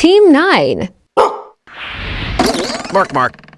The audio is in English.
Team 9. Mark, Mark.